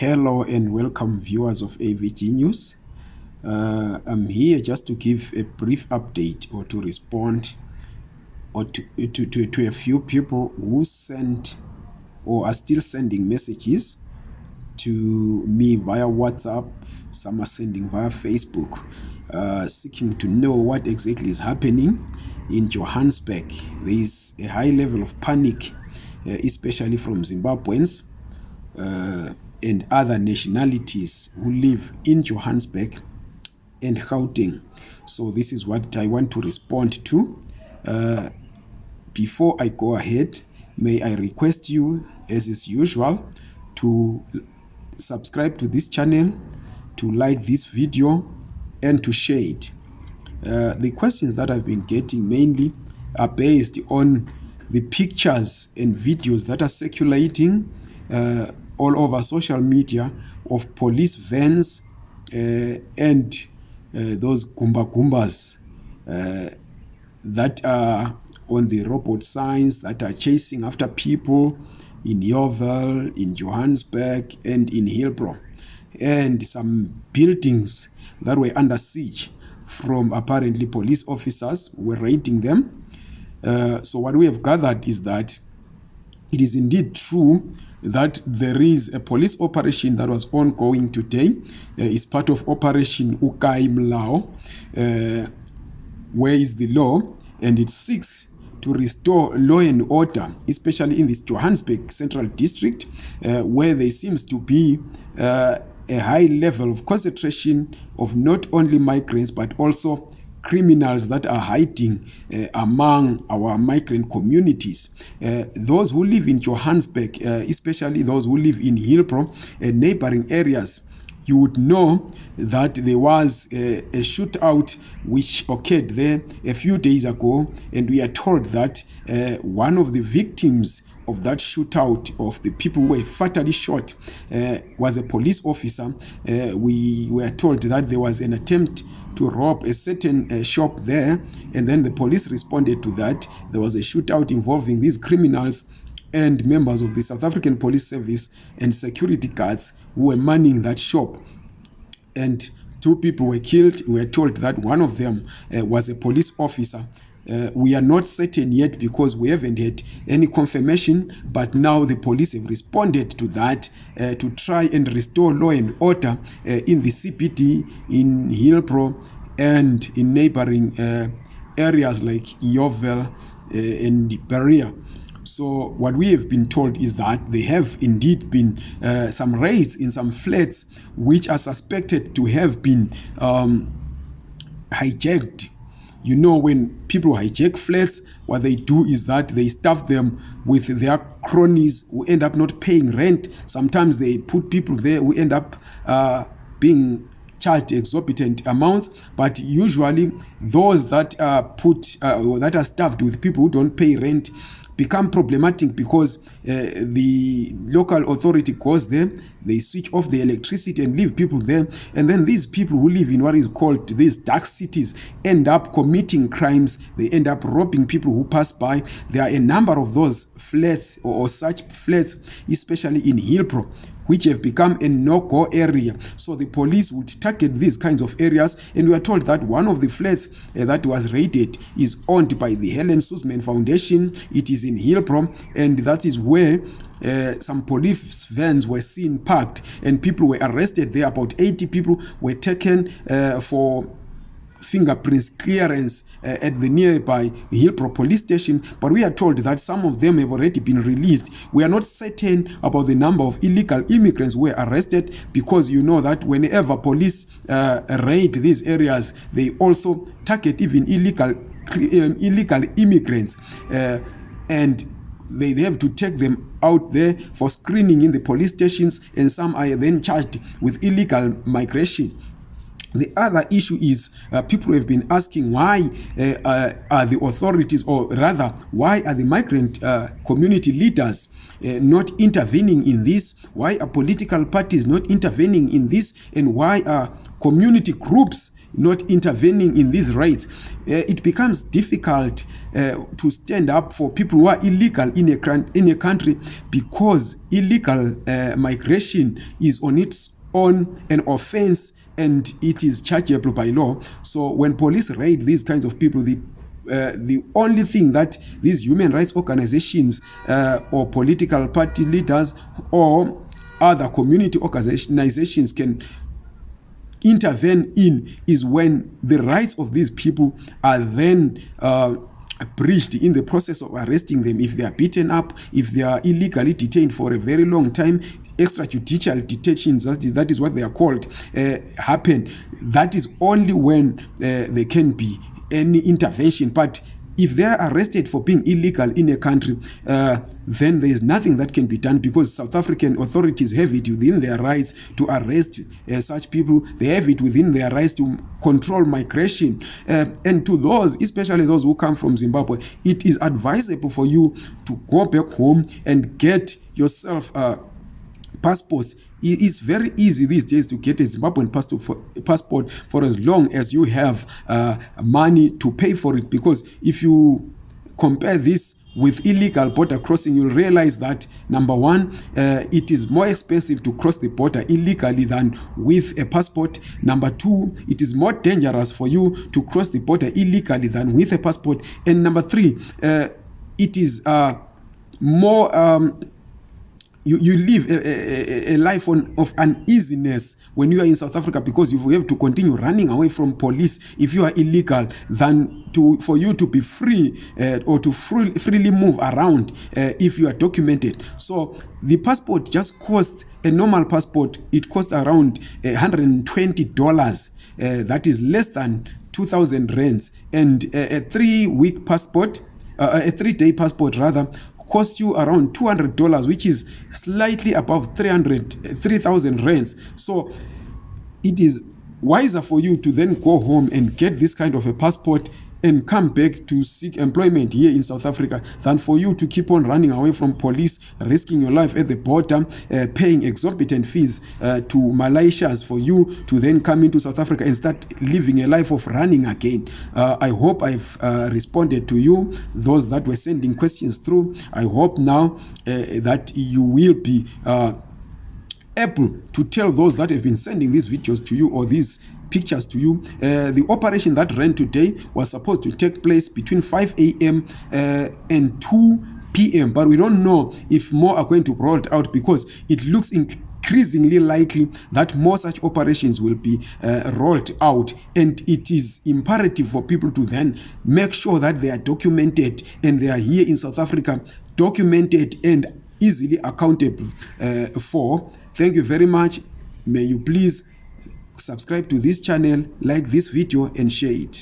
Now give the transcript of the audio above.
Hello and welcome viewers of AVG News. Uh, I'm here just to give a brief update or to respond or to, to, to, to a few people who sent or are still sending messages to me via WhatsApp. Some are sending via Facebook, uh, seeking to know what exactly is happening in Johannesburg. There is a high level of panic, uh, especially from Zimbabweans. Uh, and other nationalities who live in Johannesburg and Gauteng. So this is what I want to respond to. Uh, before I go ahead, may I request you, as is usual, to subscribe to this channel, to like this video, and to share it. Uh, the questions that I've been getting mainly are based on the pictures and videos that are circulating uh, all over social media of police vans uh, and uh, those gumba gumbas uh, that are on the robot signs that are chasing after people in Yeoville, in Johannesburg, and in Hillbrow, and some buildings that were under siege from apparently police officers were raiding them. Uh, so what we have gathered is that it is indeed true that there is a police operation that was ongoing today. Uh, it's part of Operation Ukai Mlao. Uh, where is the law? And it seeks to restore law and order, especially in this Johannesburg Central District, uh, where there seems to be uh, a high level of concentration of not only migrants but also criminals that are hiding uh, among our migrant communities. Uh, those who live in Johannesburg, uh, especially those who live in Hillbrow and neighboring areas, you would know that there was a, a shootout which occurred there a few days ago, and we are told that uh, one of the victims of that shootout of the people who were fatally shot uh, was a police officer. Uh, we were told that there was an attempt to rob a certain uh, shop there, and then the police responded to that. There was a shootout involving these criminals and members of the South African Police Service and security guards who were manning that shop. And two people were killed. We were told that one of them uh, was a police officer. Uh, we are not certain yet because we haven't had any confirmation, but now the police have responded to that uh, to try and restore law and order uh, in the CBD, in Hillbrow, and in neighboring uh, areas like Yeoville uh, and Berea. So what we have been told is that there have indeed been uh, some raids in some flats which are suspected to have been um, hijacked you know when people hijack flats what they do is that they stuff them with their cronies who end up not paying rent. Sometimes they put people there who end up uh, being charged exorbitant amounts. But usually those that are put uh, that are stuffed with people who don't pay rent become problematic because uh, the local authority goes there they switch off the electricity and leave people there and then these people who live in what is called these dark cities end up committing crimes they end up robbing people who pass by there are a number of those flats or, or such flats especially in hillbrow which have become a no-go area. So the police would target these kinds of areas, and we are told that one of the flats uh, that was raided is owned by the Helen Suzman Foundation. It is in Hillbrow, and that is where uh, some police vans were seen parked and people were arrested there about 80 people were taken uh, for fingerprints clearance uh, at the nearby Hillbrow police station, but we are told that some of them have already been released. We are not certain about the number of illegal immigrants who were arrested because you know that whenever police uh, raid these areas, they also target even illegal um, illegal immigrants uh, and they, they have to take them out there for screening in the police stations and some are then charged with illegal migration The other issue is uh, people have been asking why uh, uh, are the authorities, or rather, why are the migrant uh, community leaders uh, not intervening in this? Why are political parties not intervening in this? And why are community groups not intervening in these rights, uh, it becomes difficult uh, to stand up for people who are illegal in a, in a country because illegal uh, migration is on its own an offense and it is chargeable by law. So when police raid these kinds of people, the uh, the only thing that these human rights organizations uh, or political party leaders or other community organizations can intervene in is when the rights of these people are then uh, breached in the process of arresting them. If they are beaten up if they are illegally detained for a very long time extrajudicial detentions that is, that is what they are called uh, happen. That is only when uh, there can be any intervention. But if they are arrested for being illegal in a country uh, then there is nothing that can be done because South African authorities have it within their rights to arrest uh, such people. They have it within their rights to control migration. Uh, and to those, especially those who come from Zimbabwe, it is advisable for you to go back home and get yourself uh, passports it's very easy these days to get a zimbabwean passport for, as long as you have uh, money to pay for it. Because if you compare this with illegal border crossing you'll realize that number one uh, it is more expensive to cross the border illegally than with a passport. Number two it is more dangerous for you to cross the border illegally than with a passport. And number three uh, it is uh, more um, you, you live a, a, a life on, of uneasiness when you are in South Africa because you have to continue running away from police. If you are illegal than to for you to be free uh, or to free, freely move around uh, if you are documented. So the passport just costs a normal passport it costs around uh, 120 dollars. Uh, that is less than 2000 rands. And uh, a three week passport uh, a three day passport rather cost you around $200 which is slightly above 300 3000 rands. So it is wiser for you to then go home and get this kind of a passport and come back to seek employment here in South Africa than for you to keep on running away from police, risking your life at the border, uh, paying exorbitant fees uh, to Malayitshas for you to then come into South Africa and start living a life of running again. Uh, I hope I've uh, responded to you, those that were sending questions through. I hope now uh, that you will be uh, able to tell those that have been sending these videos to you or these pictures to you. Uh, the operation that ran today was supposed to take place between 5 a.m. Uh, and 2 p.m. But we don't know if more are going to be rolled out because it looks increasingly likely that more such operations will be uh, rolled out and it is imperative for people to then make sure that they are documented and they are here in South Africa documented and easily accountable uh, for. Thank you very much. May you please subscribe to this channel, like this video and share it.